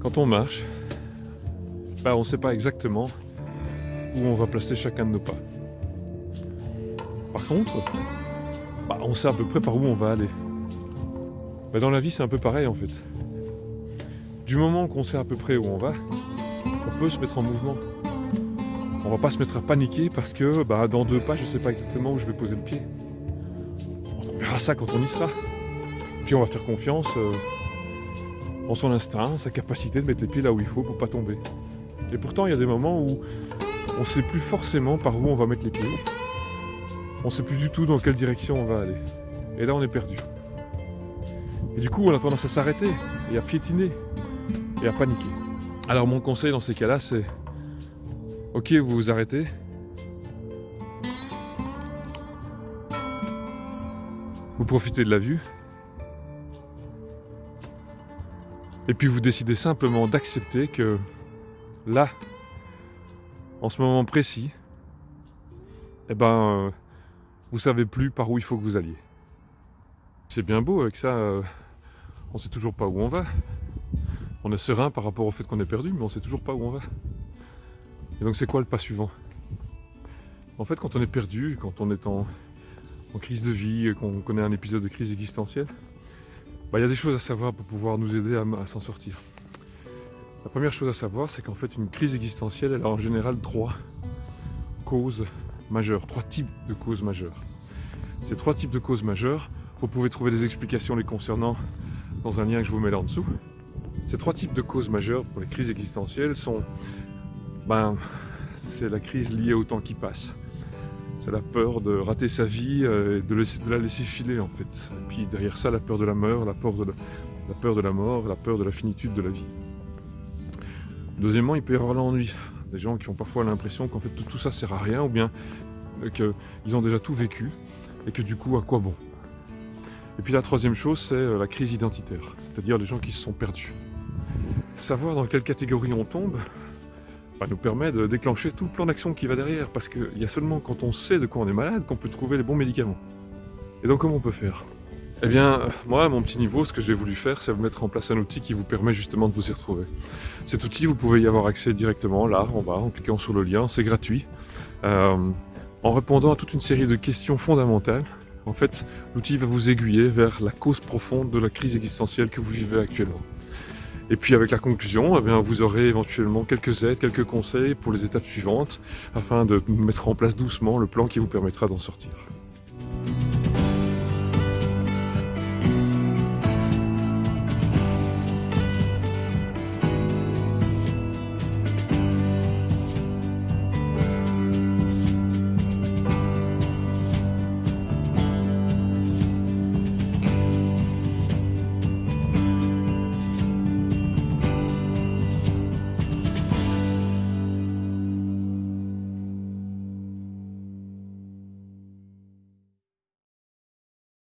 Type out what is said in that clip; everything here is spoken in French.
Quand on marche, bah, on ne sait pas exactement où on va placer chacun de nos pas. Par contre, bah, on sait à peu près par où on va aller. Bah, dans la vie, c'est un peu pareil en fait. Du moment qu'on sait à peu près où on va, on peut se mettre en mouvement. On va pas se mettre à paniquer parce que bah, dans deux pas, je ne sais pas exactement où je vais poser le pied. On verra ça quand on y sera. Puis on va faire confiance euh, en son instinct, sa capacité de mettre les pieds là où il faut pour pas tomber. Et pourtant, il y a des moments où on ne sait plus forcément par où on va mettre les pieds. On ne sait plus du tout dans quelle direction on va aller. Et là, on est perdu. Et du coup, on a tendance à s'arrêter et à piétiner et à paniquer. Alors mon conseil dans ces cas-là, c'est ok, vous vous arrêtez. Vous profitez de la vue. Et puis vous décidez simplement d'accepter que là, en ce moment précis, eh ben, euh, vous savez plus par où il faut que vous alliez. C'est bien beau avec ça, euh, on sait toujours pas où on va. On est serein par rapport au fait qu'on est perdu, mais on sait toujours pas où on va. Et donc c'est quoi le pas suivant? En fait, quand on est perdu, quand on est en, crise de vie, qu'on connaît un épisode de crise existentielle, bah, il y a des choses à savoir pour pouvoir nous aider à, s'en sortir. La première chose à savoir, c'est qu'en fait, une crise existentielle, elle a en général trois causes majeures, trois types de causes majeures. Ces trois types de causes majeures, vous pouvez trouver des explications les concernant dans un lien que je vous mets là en dessous. Ces trois types de causes majeures pour les crises existentielles sont, ben, c'est la crise liée au temps qui passe, c'est la peur de rater sa vie euh, et de, la laisser filer en fait. Et puis derrière ça, la peur de la mort, la peur de la, finitude de la vie. Deuxièmement, il peut y avoir l'ennui. Des gens qui ont parfois l'impression qu'en fait tout, tout, ça sert à rien ou bien euh, qu'ils ont déjà tout vécu et que du coup, à quoi bon? Et puis la troisième chose, c'est euh, la crise identitaire, c'est-à-dire les gens qui se sont perdus. Savoir dans quelle catégorie on tombe, nous permet de déclencher tout le plan d'action qui va derrière, parce qu'il y a seulement quand on sait de quoi on est malade qu'on peut trouver les bons médicaments. Et donc comment on peut faire? Eh bien, moi, à mon petit niveau, ce que j'ai voulu faire, c'est mettre en place un outil qui vous permet justement de vous y retrouver. Cet outil, vous pouvez y avoir accès directement, là, en bas, en cliquant sur le lien, c'est gratuit. Euh, en répondant à toute une série de questions fondamentales, en fait, l'outil va vous aiguiller vers la cause profonde de la crise existentielle que vous vivez actuellement. Et puis avec la conclusion, eh vous aurez éventuellement quelques aides, quelques conseils pour les étapes suivantes, afin de mettre en place doucement le plan qui vous permettra d'en sortir.